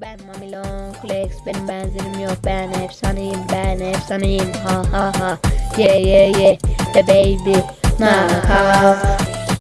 ben Mamilon Flex benim benzerim yok. Ben efsaneyim ben efsaneyim. Ha ha ha. Yeah yeah yeah the baby nah ha